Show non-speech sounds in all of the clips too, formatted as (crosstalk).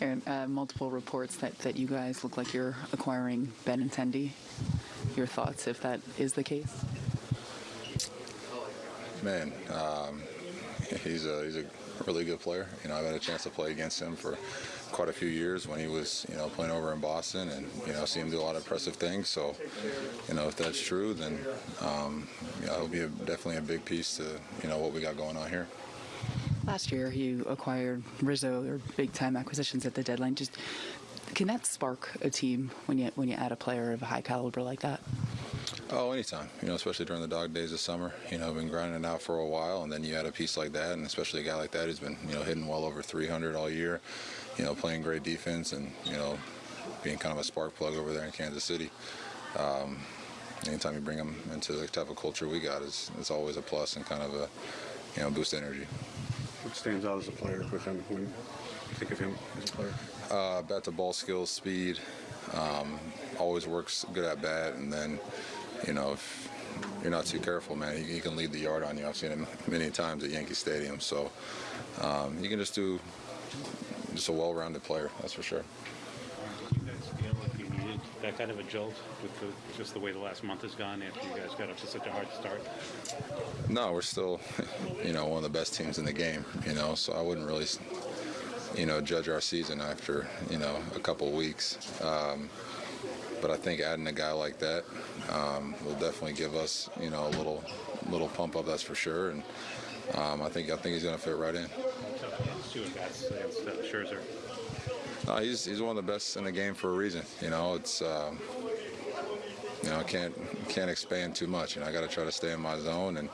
Aaron, uh, multiple reports that, that you guys look like you're acquiring Ben Benintendi. Your thoughts if that is the case? Man, um, (laughs) he's a he's a really good player. You know, I've had a chance to play against him for quite a few years when he was you know playing over in Boston, and you know see him do a lot of impressive things. So, you know, if that's true, then um, know, it'll be a, definitely a big piece to you know what we got going on here. Last year, you acquired Rizzo, or big time acquisitions at the deadline. Just can that spark a team when you when you add a player of a high caliber like that? Oh, anytime. You know, especially during the dog days of summer. You know, been grinding out for a while, and then you add a piece like that, and especially a guy like that who's been you know hitting well over 300 all year. You know, playing great defense, and you know, being kind of a spark plug over there in Kansas City. Um, anytime you bring them into the type of culture we got, is it's always a plus and kind of a you know boost energy. What stands out as a player with him when you think of him as a player? Uh, bat to ball skills, speed, um, always works good at bat, and then you know if you're not too careful, man, he, he can lead the yard on you. I've seen him many times at Yankee Stadium, so um, you can just do just a well-rounded player, that's for sure. Did you guys feel like you needed that kind of a jolt with the, just the way the last month has gone after you guys got up to such a hard start? No, we're still, (laughs) you know, one of the best teams in the game. You know, so I wouldn't really, you know, judge our season after you know a couple weeks. Um, but I think adding a guy like that um, will definitely give us, you know, a little, little pump up. That's for sure. And um, I think I think he's going to fit right in. Two at bats against uh, Scherzer. No, he's he's one of the best in the game for a reason. You know, it's um, you know I can't can't expand too much, and I got to try to stay in my zone. And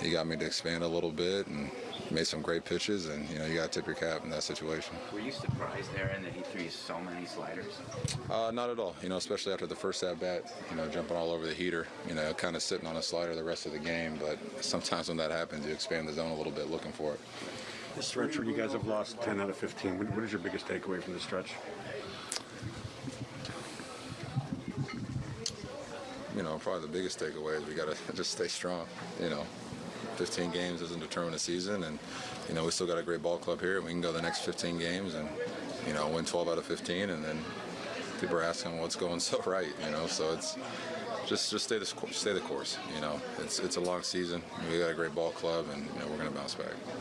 he got me to expand a little bit and made some great pitches. And you know, you got to tip your cap in that situation. Were you surprised, Aaron, that he threw you so many sliders? Uh, not at all. You know, especially after the first at bat, you know, jumping all over the heater. You know, kind of sitting on a slider the rest of the game. But sometimes when that happens, you expand the zone a little bit, looking for it. The stretch where you guys have lost 10 out of 15. What, what is your biggest takeaway from the stretch? you know, probably the biggest takeaway is we got to (laughs) just stay strong. You know, 15 games doesn't determine a season, and you know we still got a great ball club here. We can go the next 15 games and you know win 12 out of 15, and then people are asking what's going (laughs) so right. You know, so it's just just stay the stay the course. You know, it's it's a long season. We got a great ball club, and you know we're going to bounce back.